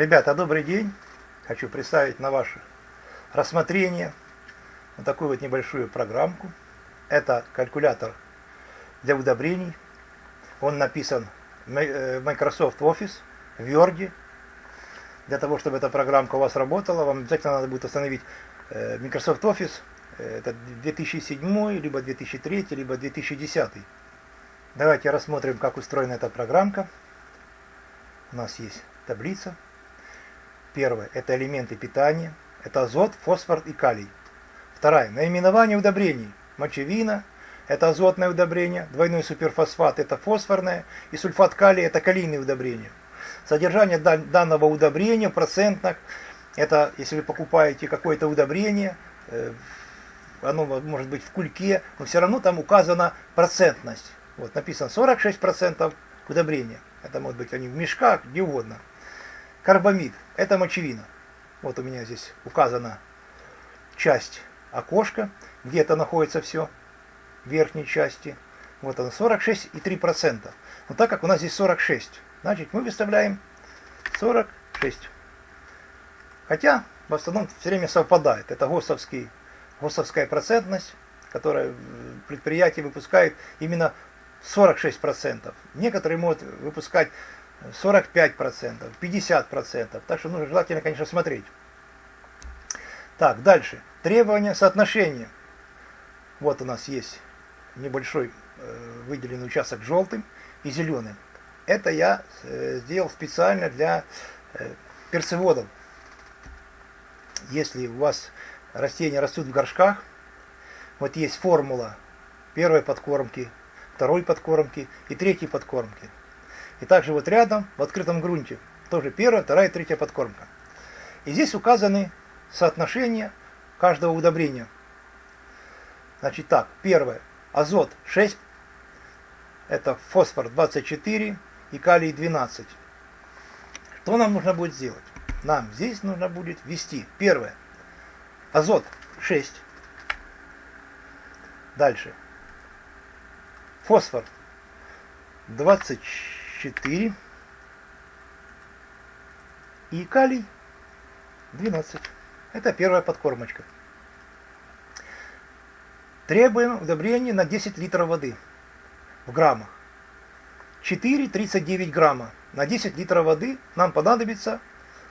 Ребята, добрый день! Хочу представить на ваше рассмотрение вот такую вот небольшую программку. Это калькулятор для удобрений. Он написан в э, Microsoft Office, в Word. Для того, чтобы эта программка у вас работала, вам обязательно надо будет установить э, Microsoft Office. Это 2007, либо 2003, либо 2010. Давайте рассмотрим, как устроена эта программка. У нас есть таблица. Первое – это элементы питания. Это азот, фосфор и калий. Второе – наименование удобрений. Мочевина – это азотное удобрение. Двойной суперфосфат – это фосфорное. И сульфат калия – это калийное удобрение. Содержание данного удобрения процентных – это если вы покупаете какое-то удобрение, э, оно может быть в кульке, но все равно там указана процентность. Вот написано 46% удобрения. Это может быть они в мешках, где угодно. Карбамид – это мочевина. Вот у меня здесь указана часть окошка, где это находится все, в верхней части. Вот она, 46,3%. Но так как у нас здесь 46, значит мы выставляем 46. Хотя в основном все время совпадает. Это ГОСовский, ГОСовская процентность, которая предприятие выпускает именно 46%. Некоторые могут выпускать 45%, 50%. Так что нужно желательно, конечно, смотреть. Так, дальше. Требования соотношения. Вот у нас есть небольшой э, выделенный участок желтым и зеленым. Это я э, сделал специально для э, перцеводов. Если у вас растения растут в горшках, вот есть формула первой подкормки, второй подкормки и третьей подкормки. И также вот рядом, в открытом грунте, тоже первая, вторая и третья подкормка. И здесь указаны соотношения каждого удобрения. Значит так, первое, азот 6, это фосфор 24 и калий 12. Что нам нужно будет сделать? Нам здесь нужно будет ввести, первое, азот 6, дальше, фосфор 24, 4 и калий 12. Это первая подкормочка. Требуем удобрения на 10 литров воды в граммах. 4,39 грамма. На 10 литров воды нам понадобится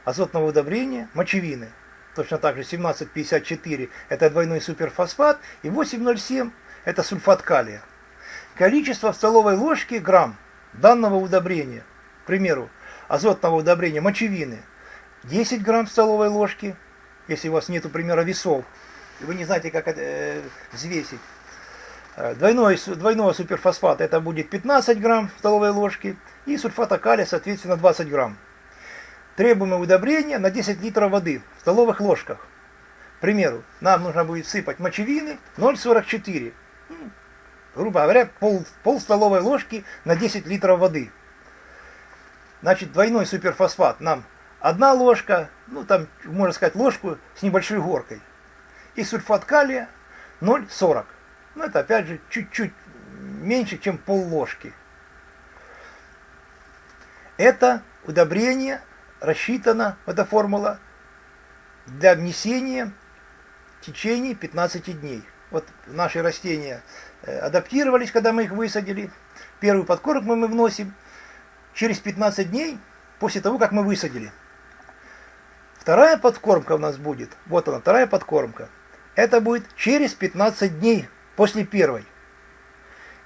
азотного удобрения мочевины. Точно так же 17,54 это двойной суперфосфат и 8,07 это сульфат калия. Количество в столовой ложке грамм данного удобрения, к примеру, азотного удобрения мочевины, 10 грамм столовой ложки, если у вас нет, примера, весов, и вы не знаете, как это э, взвесить. Э, двойной, двойного суперфосфата это будет 15 грамм столовой ложки, и сульфата калия, соответственно, 20 грамм. Требуемое удобрение на 10 литров воды в столовых ложках. К примеру, нам нужно будет сыпать мочевины 0,44 грубо говоря, пол, пол столовой ложки на 10 литров воды. Значит, двойной суперфосфат нам одна ложка, ну там, можно сказать, ложку с небольшой горкой. И сульфат калия 0,40. Ну это опять же чуть-чуть меньше, чем пол ложки. Это удобрение рассчитано, эта формула, для внесения в течение 15 дней. Вот наши растения Э, адаптировались, когда мы их высадили. Первую подкормку мы вносим через 15 дней после того, как мы высадили. Вторая подкормка у нас будет, вот она, вторая подкормка. Это будет через 15 дней после первой.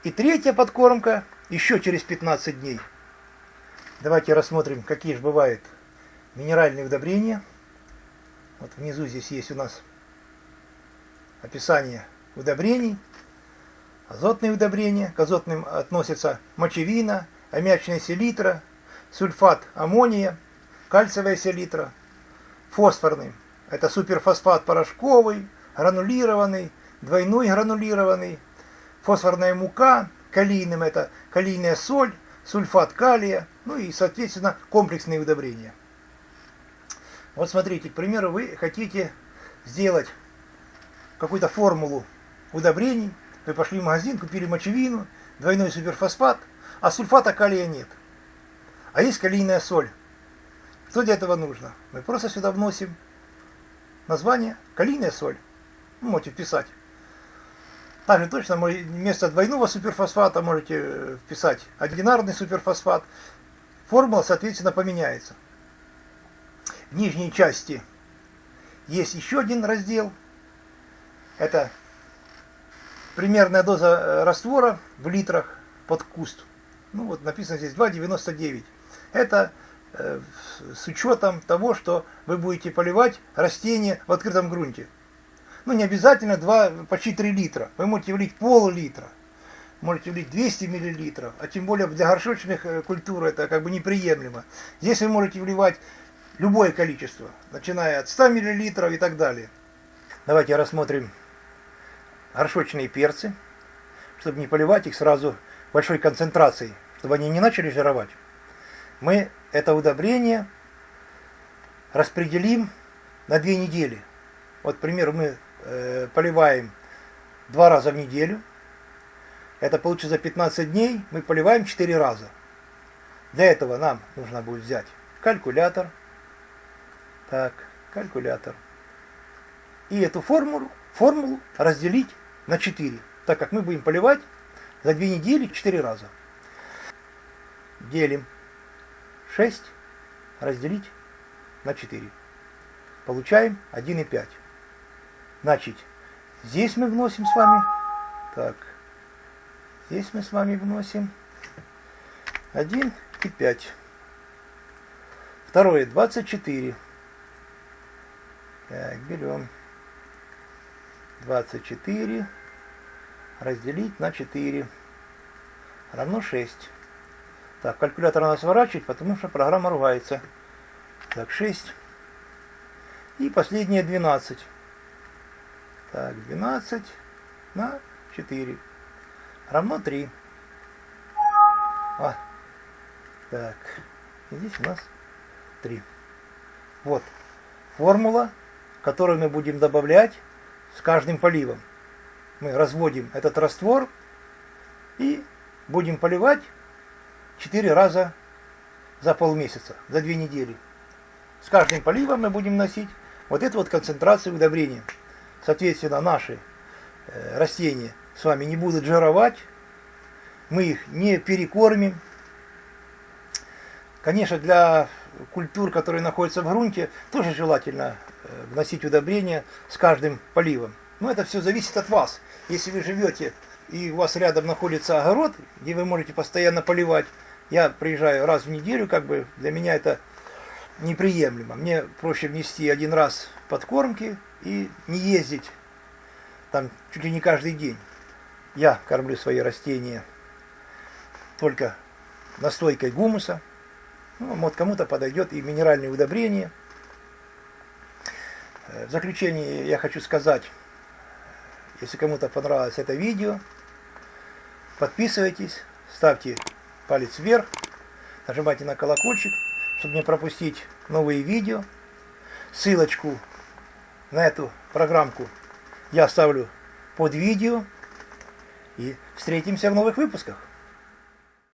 И третья подкормка еще через 15 дней. Давайте рассмотрим, какие же бывают минеральные удобрения. Вот внизу здесь есть у нас описание удобрений. Азотные удобрения, к азотным относятся мочевина, аммиачная селитра, сульфат аммония, кальциевая селитра, фосфорный. Это суперфосфат порошковый, гранулированный, двойной гранулированный, фосфорная мука, калийным это калийная соль, сульфат калия, ну и, соответственно, комплексные удобрения. Вот смотрите, к примеру, вы хотите сделать какую-то формулу удобрений, вы пошли в магазин, купили мочевину, двойной суперфосфат, а сульфата калия нет. А есть калийная соль. Что для этого нужно? Мы просто сюда вносим название калийная соль. Ну, можете вписать. Также точно вместо двойного суперфосфата можете вписать одинарный суперфосфат. Формула, соответственно, поменяется. В нижней части есть еще один раздел. Это примерная доза э, раствора в литрах под куст. Ну вот написано здесь 2,99. Это э, с учетом того, что вы будете поливать растения в открытом грунте. Ну не обязательно 2, почти 3 литра. Вы можете влить пол-литра. Можете влить 200 миллилитров. А тем более для горшочных э, культур это как бы неприемлемо. Здесь вы можете вливать любое количество, начиная от 100 миллилитров и так далее. Давайте рассмотрим горшочные перцы, чтобы не поливать их сразу большой концентрацией, чтобы они не начали жировать. Мы это удобрение распределим на две недели. Вот, к примеру, мы э, поливаем два раза в неделю. Это получится за 15 дней. Мы поливаем 4 раза. Для этого нам нужно будет взять калькулятор. Так, калькулятор. И эту формулу, формулу разделить на 4, так как мы будем поливать за 2 недели 4 раза. Делим 6 разделить на 4. Получаем 1,5. Значит, здесь мы вносим с вами, так, здесь мы с вами вносим 1,5. Второе, 24. Так, берем 24 разделить на 4 равно 6. Так, калькулятор надо сворачивать, потому что программа ругается. Так, 6. И последнее 12. Так, 12 на 4 равно 3. А, так, и здесь у нас 3. Вот формула, которую мы будем добавлять с каждым поливом. Мы разводим этот раствор и будем поливать 4 раза за полмесяца, за 2 недели. С каждым поливом мы будем носить вот эту вот концентрацию удобрения. Соответственно, наши э, растения с вами не будут жировать, мы их не перекормим. Конечно, для культур, которые находятся в грунте, тоже желательно вносить удобрения с каждым поливом. Но это все зависит от вас. Если вы живете и у вас рядом находится огород, где вы можете постоянно поливать, я приезжаю раз в неделю, как бы для меня это неприемлемо. Мне проще внести один раз подкормки и не ездить там чуть ли не каждый день. Я кормлю свои растения только настойкой гумуса. Ну, вот кому-то подойдет и минеральные удобрения – в заключение я хочу сказать, если кому-то понравилось это видео, подписывайтесь, ставьте палец вверх, нажимайте на колокольчик, чтобы не пропустить новые видео. Ссылочку на эту программку я оставлю под видео. И встретимся в новых выпусках.